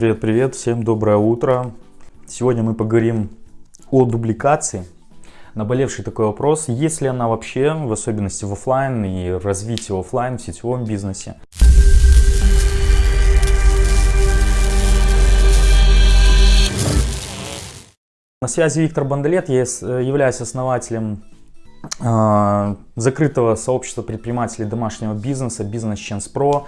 Привет, привет, всем доброе утро. Сегодня мы поговорим о дубликации. Наболевший такой вопрос, есть ли она вообще, в особенности в офлайн и развитии офлайн в сетевом бизнесе. На связи Виктор Бандалет, я являюсь основателем э, закрытого сообщества предпринимателей домашнего бизнеса Business Chance Pro.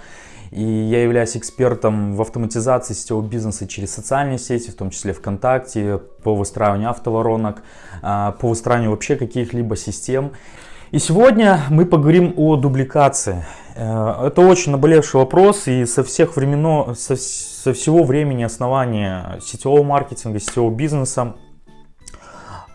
И я являюсь экспертом в автоматизации сетевого бизнеса через социальные сети, в том числе ВКонтакте, по выстраиванию автоворонок, а, по выстраиванию вообще каких-либо систем. И сегодня мы поговорим о дубликации. Э, это очень наболевший вопрос, и со всех времен, со, со всего времени основания сетевого маркетинга, сетевого бизнеса,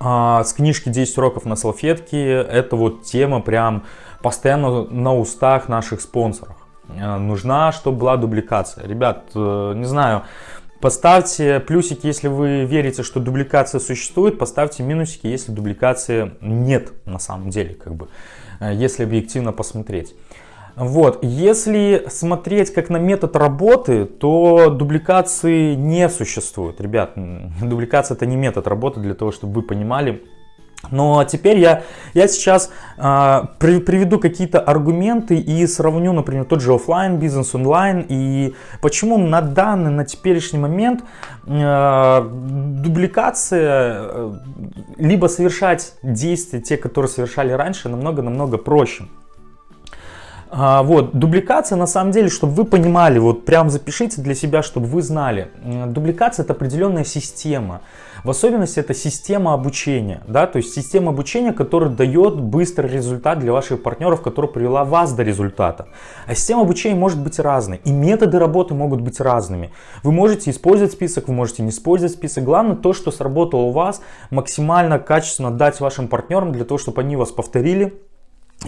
а, с книжки 10 уроков на салфетке, это вот тема прям постоянно на устах наших спонсоров. Э, нужна, чтобы была дубликация. Ребят, э, не знаю, поставьте плюсики, если вы верите, что дубликация существует, поставьте минусики, если дубликации нет на самом деле, как бы, э, если объективно посмотреть. Вот, если смотреть как на метод работы, то дубликации не существует. Ребят, дубликация это не метод работы для того, чтобы вы понимали, но теперь я, я сейчас э, при, приведу какие-то аргументы и сравню, например, тот же офлайн бизнес, онлайн и почему на данный, на теперешний момент э, дубликация, э, либо совершать действия, те, которые совершали раньше, намного-намного проще. А, вот, дубликация на самом деле, чтобы вы понимали, вот прям запишите для себя, чтобы вы знали. Дубликация это определенная система. В особенности это система обучения, да, то есть система обучения, которая дает быстрый результат для ваших партнеров, которая привела вас до результата. А система обучения может быть разной, и методы работы могут быть разными. Вы можете использовать список, вы можете не использовать список. Главное то, что сработало у вас, максимально качественно дать вашим партнерам для того, чтобы они вас повторили,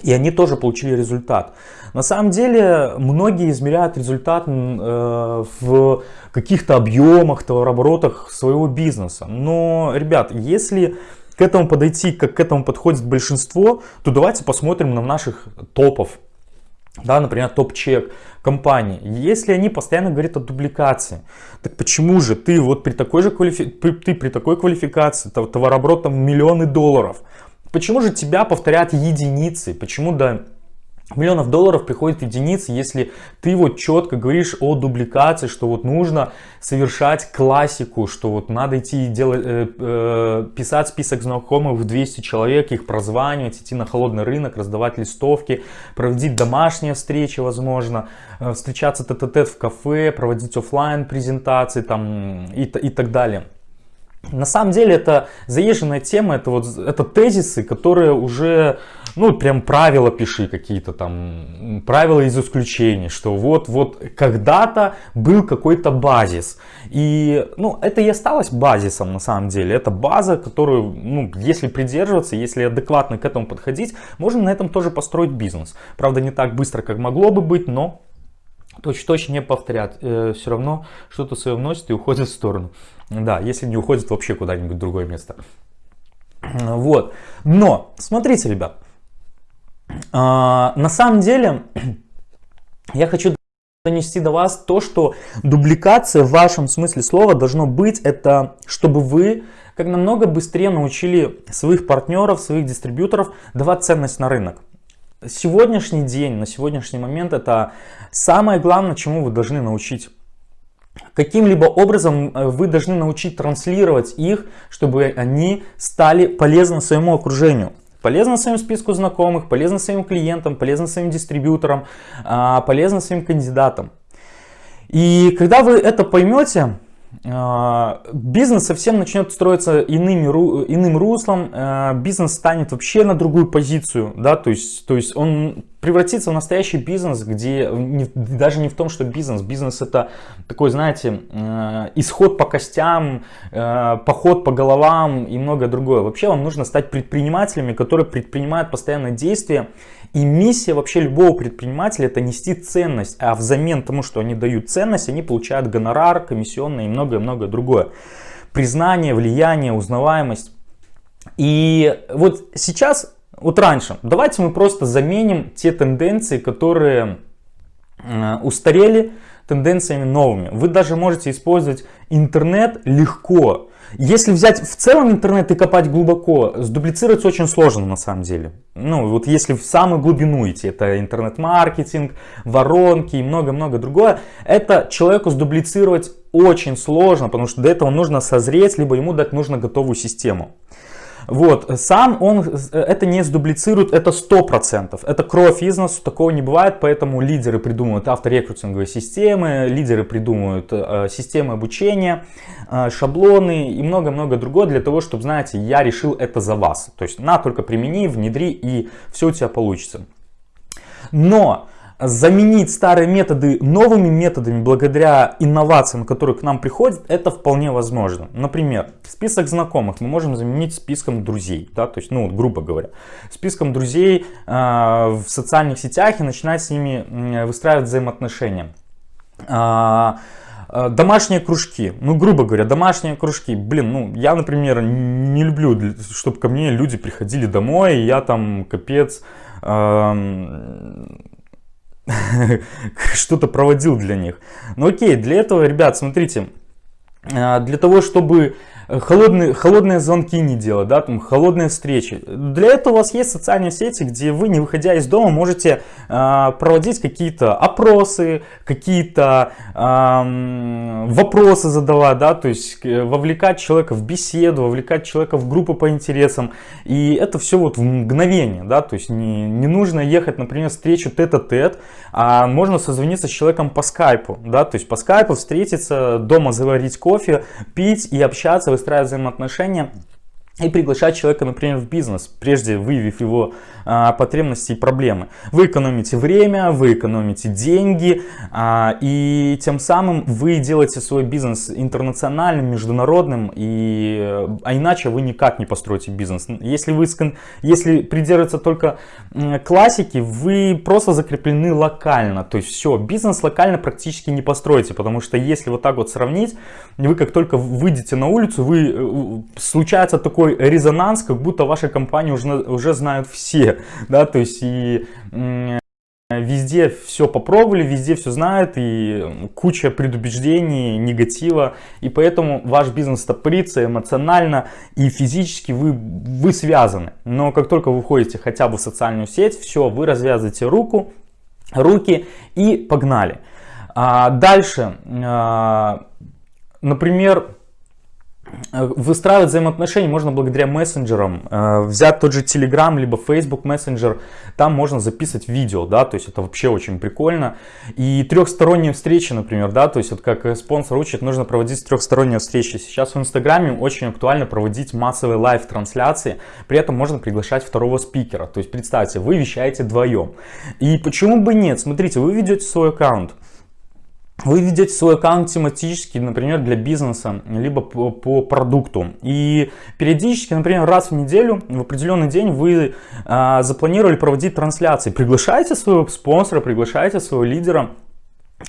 и они тоже получили результат. На самом деле, многие измеряют результат э, в каких-то объемах, товарооборотах своего бизнеса. Но, ребят, если к этому подойти, как к этому подходит большинство, то давайте посмотрим на наших топов. Да, например, топ-чек компании. Если они постоянно говорят о дубликации, так почему же ты вот при такой же квалифи... ты при такой квалификации, товарооборот миллионы долларов, Почему же тебя повторяют единицы? Почему до миллионов долларов приходит единицы, если ты вот четко говоришь о дубликации, что вот нужно совершать классику, что вот надо идти делать, э, э, писать список знакомых в 200 человек, их прозванивать, идти на холодный рынок, раздавать листовки, проводить домашние встречи, возможно, э, встречаться тет-а-тет в кафе, проводить офлайн презентации там и, и так далее. На самом деле это заезженная тема, это вот это тезисы, которые уже, ну прям правила пиши какие-то там, правила из исключений, что вот, вот когда-то был какой-то базис. И, ну, это и осталось базисом на самом деле. Это база, которую, ну, если придерживаться, если адекватно к этому подходить, можно на этом тоже построить бизнес. Правда, не так быстро, как могло бы быть, но точно-точно не повторят. Э, все равно что-то свое вносит и уходит в сторону. Да, если не уходит вообще куда-нибудь в другое место. Вот. Но, смотрите, ребят. А, на самом деле, я хочу донести до вас то, что дубликация в вашем смысле слова должно быть, это чтобы вы как намного быстрее научили своих партнеров, своих дистрибьюторов давать ценность на рынок. Сегодняшний день, на сегодняшний момент это самое главное, чему вы должны научить Каким-либо образом э, вы должны научить транслировать их, чтобы они стали полезны своему окружению. Полезно своему списку знакомых, полезно своим клиентам, полезно своим дистрибьюторам, а, полезно своим кандидатам. И когда вы это поймете, бизнес совсем начнет строиться иными, иным руслом, а, бизнес станет вообще на другую позицию, да, то есть, то есть он превратится в настоящий бизнес, где не, даже не в том, что бизнес, бизнес это такой, знаете, э, исход по костям, поход по головам и многое другое. Вообще вам нужно стать предпринимателями, которые предпринимают постоянные действия, и миссия вообще любого предпринимателя это нести ценность, а взамен тому, что они дают ценность, они получают гонорар, комиссионные и многое-многое другое. Признание, влияние, узнаваемость. И вот сейчас вот раньше, давайте мы просто заменим те тенденции, которые устарели, тенденциями новыми. Вы даже можете использовать интернет легко. Если взять в целом интернет и копать глубоко, сдублицировать очень сложно на самом деле. Ну, вот если в самую глубину идти, это интернет-маркетинг, воронки и много-много другое, это человеку сдублицировать очень сложно, потому что до этого нужно созреть, либо ему дать нужно готовую систему. Вот, сам он это не сдублицирует, это 100%. Это кровь износ, такого не бывает, поэтому лидеры придумывают авторекрутинговые системы, лидеры придумывают э, системы обучения, э, шаблоны и много-много другого для того, чтобы, знаете, я решил это за вас. То есть на, только примени, внедри и все у тебя получится. Но заменить старые методы новыми методами благодаря инновациям, которые к нам приходят, это вполне возможно. Например, список знакомых мы можем заменить списком друзей, да, то есть, ну, грубо говоря, списком друзей э, в социальных сетях и начинать с ними э, выстраивать взаимоотношения. Э, Домашние кружки, ну, грубо говоря, домашние кружки. Блин, ну, я, например, не люблю, чтобы ко мне люди приходили домой, и я там, капец, что-то проводил для них. Ну окей, для этого, ребят, смотрите, а, для того, чтобы холодные, холодные звонки не делать, да, там холодные встречи. Для этого у вас есть социальные сети, где вы, не выходя из дома, можете э, проводить какие-то опросы, какие-то э, вопросы задавать, да, то есть вовлекать человека в беседу, вовлекать человека в группы по интересам. И это все вот в мгновение, да, то есть не, не нужно ехать, например, встречу тет-а-тет, -тет, а можно созвониться с человеком по скайпу, да, то есть по скайпу встретиться, дома заварить кофе, пить и общаться, выстраивать взаимоотношения и приглашать человека, например, в бизнес, прежде выявив его а, потребности и проблемы. Вы экономите время, вы экономите деньги, а, и тем самым вы делаете свой бизнес интернациональным, международным, и, а иначе вы никак не построите бизнес. Если, вы, если придерживаться только классики, вы просто закреплены локально, то есть все, бизнес локально практически не построите, потому что если вот так вот сравнить, вы как только выйдете на улицу, вы э, случается такой резонанс, как будто ваша компания уже, уже знают все, да, то есть и везде все попробовали, везде все знают и куча предубеждений, негатива, и поэтому ваш бизнес стопорится эмоционально и физически вы, вы связаны. Но как только вы входите хотя бы в социальную сеть, все, вы развязываете руку, руки и погнали. А дальше, а, например, выстраивать взаимоотношения можно благодаря мессенджерам. Э, взять тот же Telegram, либо Facebook Messenger, там можно записывать видео, да, то есть это вообще очень прикольно. И трехсторонние встречи, например, да, то есть вот как спонсор учит, нужно проводить трехсторонние встречи. Сейчас в Инстаграме очень актуально проводить массовые live -трансляции, при этом можно приглашать второго спикера. То есть представьте, вы вещаете вдвоем. И почему бы нет? Смотрите, вы ведете свой аккаунт, вы ведете свой аккаунт тематически, например, для бизнеса, либо по, по продукту. И периодически, например, раз в неделю, в определенный день вы а, запланировали проводить трансляции. Приглашайте своего спонсора, приглашайте своего лидера Э,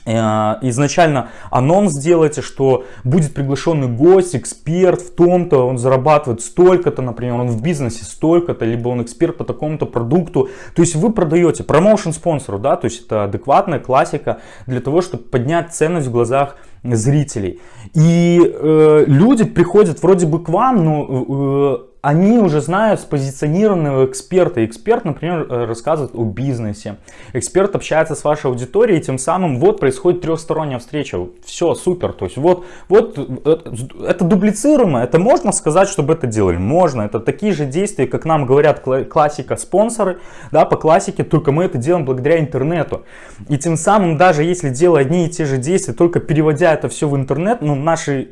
изначально анонс сделайте, что будет приглашенный гость, эксперт в том-то, он зарабатывает столько-то, например, он в бизнесе столько-то, либо он эксперт по такому-то продукту. То есть вы продаете промоушен спонсору, да, то есть это адекватная классика для того, чтобы поднять ценность в глазах зрителей. И э, люди приходят вроде бы к вам, но э, они уже знают спозиционированного эксперта. Эксперт, например, э, рассказывает о бизнесе. Эксперт общается с вашей аудиторией, и тем самым вот происходит трехсторонняя встреча. Все, супер. То есть вот, вот э, это дублицируемо, это можно сказать, чтобы это делали? Можно. Это такие же действия, как нам говорят классика спонсоры, да, по классике, только мы это делаем благодаря интернету. И тем самым, даже если делая одни и те же действия, только переводя это все в интернет, ну, наши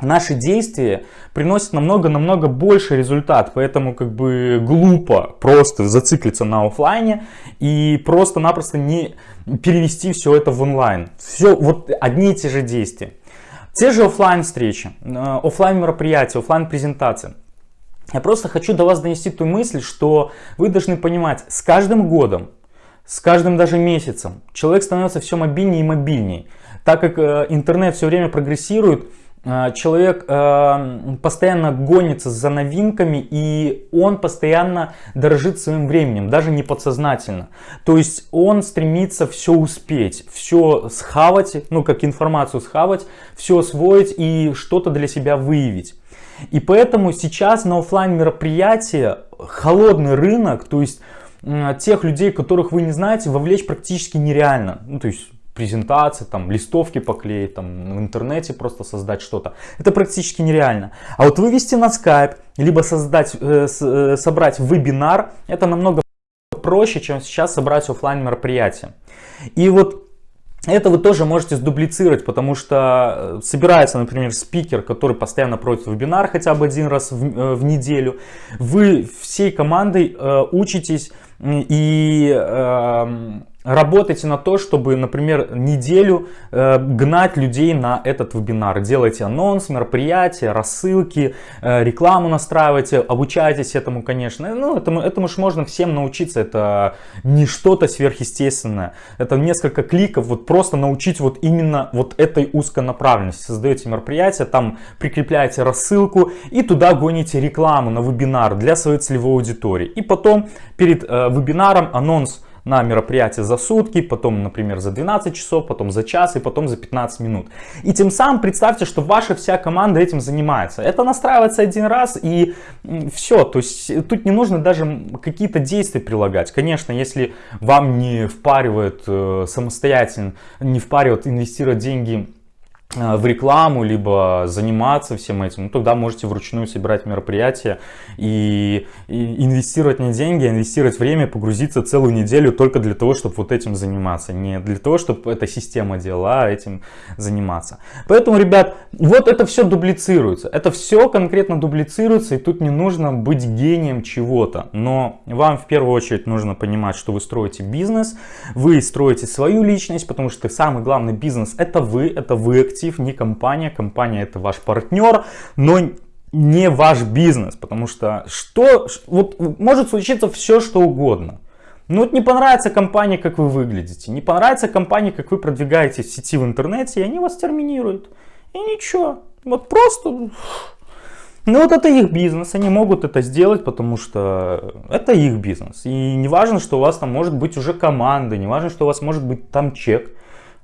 наши действия приносят намного-намного больше результат, поэтому как бы глупо просто зациклиться на офлайне и просто-напросто не перевести все это в онлайн. Все вот одни и те же действия. Те же офлайн встречи, э, офлайн мероприятия, офлайн презентации. Я просто хочу до вас донести ту мысль, что вы должны понимать, с каждым годом, с каждым даже месяцем человек становится все мобильнее и мобильнее. Так как э, интернет все время прогрессирует, человек э, постоянно гонится за новинками и он постоянно дорожит своим временем, даже не подсознательно. То есть он стремится все успеть, все схавать, ну как информацию схавать, все освоить и что-то для себя выявить. И поэтому сейчас на офлайн мероприятия холодный рынок, то есть тех людей, которых вы не знаете, вовлечь практически нереально. Ну, то есть презентации, там, листовки поклеить, там, в интернете просто создать что-то. Это практически нереально. А вот вывести на Skype, либо создать, э, э, собрать вебинар, это намного проще, чем сейчас собрать офлайн мероприятие. И вот это вы тоже можете сдублицировать, потому что э, собирается, например, спикер, который постоянно проводит вебинар хотя бы один раз в, э, в неделю. Вы всей командой э, учитесь и э, Работайте на то, чтобы, например, неделю э, гнать людей на этот вебинар. Делайте анонс, мероприятия, рассылки, э, рекламу настраивайте, обучайтесь этому, конечно. Ну, этому, этому же можно всем научиться. Это не что-то сверхъестественное. Это несколько кликов, вот просто научить вот именно вот этой узконаправленности. Создаете мероприятие, там прикрепляете рассылку и туда гоните рекламу на вебинар для своей целевой аудитории. И потом перед э, вебинаром анонс на мероприятие за сутки, потом, например, за 12 часов, потом за час и потом за 15 минут. И тем самым представьте, что ваша вся команда этим занимается. Это настраивается один раз и все. То есть тут не нужно даже какие-то действия прилагать. Конечно, если вам не впаривает э, самостоятельно, не впаривает инвестировать деньги Э, в рекламу, либо заниматься всем этим, ну, тогда можете вручную собирать мероприятия и, и инвестировать не деньги, а инвестировать время, погрузиться целую неделю только для того, чтобы вот этим заниматься. Не для того, чтобы эта система делала, а этим заниматься. Поэтому, ребят, вот это все дублицируется. Это все конкретно дублицируется, и тут не нужно быть гением чего-то. Но вам в первую очередь нужно понимать, что вы строите бизнес, вы строите свою личность, потому что самый главный бизнес это вы, это вы актив, не компания. Компания это ваш партнер, но не ваш бизнес, потому что что, вот может случиться все, что угодно. Ну вот не понравится компании, как вы выглядите, не понравится компании, как вы продвигаетесь в сети в интернете, и они вас терминируют. И ничего, вот просто... Ну вот это их бизнес, они могут это сделать, потому что это их бизнес. И не важно, что у вас там может быть уже команда, не важно, что у вас может быть там чек.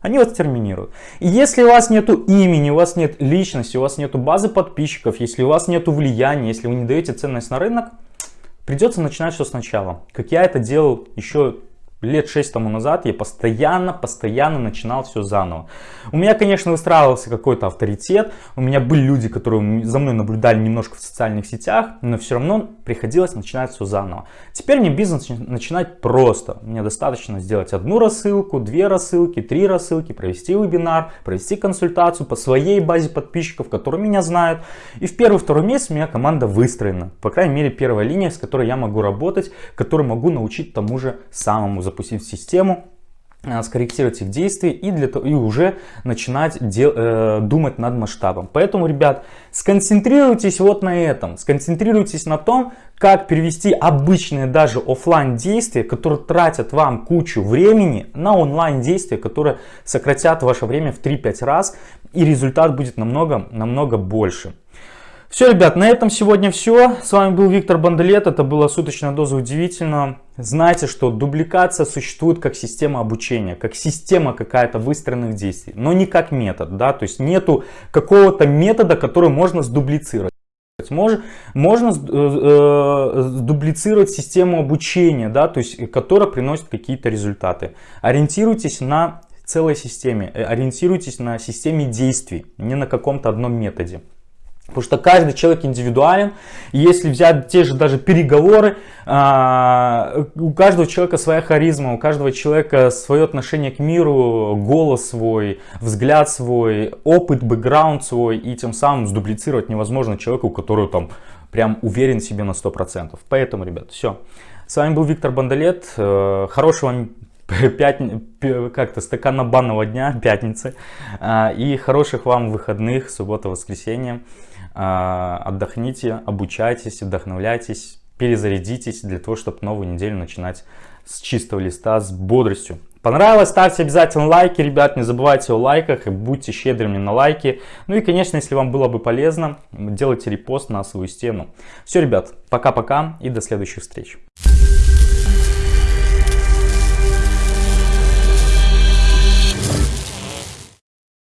Они вас терминируют. И если у вас нету имени, у вас нет личности, у вас нету базы подписчиков, если у вас нету влияния, если вы не даете ценность на рынок, придется начинать все сначала. Как я это делал еще лет 6 тому назад я постоянно, постоянно начинал все заново. У меня, конечно, выстраивался какой-то авторитет, у меня были люди, которые за мной наблюдали немножко в социальных сетях, но все равно приходилось начинать все заново. Теперь мне бизнес начинать просто. Мне достаточно сделать одну рассылку, две рассылки, три рассылки, провести вебинар, провести консультацию по своей базе подписчиков, которые меня знают. И в первый-второй месяц у меня команда выстроена. По крайней мере, первая линия, с которой я могу работать, которую могу научить тому же самому запустить систему, э, скорректировать их действия и, для и уже начинать дел, э, думать над масштабом. Поэтому, ребят, сконцентрируйтесь вот на этом. Сконцентрируйтесь на том, как перевести обычные даже офлайн действия, которые тратят вам кучу времени, на онлайн действия, которые сократят ваше время в 3-5 раз и результат будет намного, намного больше. Все, ребят, на этом сегодня все. С вами был Виктор Бандалет. Это была суточная доза удивительного. Знайте, что дубликация существует как система обучения, как система какая-то выстроенных действий, но не как метод. Да? То есть нету какого-то метода, который можно сдублицировать. Можно, можно э, э, дублицировать систему обучения, да, то есть, которая приносит какие-то результаты. Ориентируйтесь на целой системе, э, ориентируйтесь на системе действий, не на каком-то одном методе. Потому что каждый человек индивидуален. если взять те же даже переговоры, а, у каждого человека своя харизма, у каждого человека свое отношение к миру, голос свой, взгляд свой, опыт, бэкграунд свой. И тем самым сдублицировать невозможно человеку, который там прям уверен в себе на 100%. Поэтому, ребят, все. С вами был Виктор Бандалет. Э, хорошего вам. как-то стакана банного дня, пятницы. А, и хороших вам выходных, суббота, воскресенье. А, отдохните, обучайтесь, вдохновляйтесь, перезарядитесь для того, чтобы новую неделю начинать с чистого листа, с бодростью. Понравилось? Ставьте обязательно лайки, ребят, не забывайте о лайках будьте щедрыми на лайки. Ну и, конечно, если вам было бы полезно, делайте репост на свою стену. Все, ребят, пока-пока и до следующих встреч.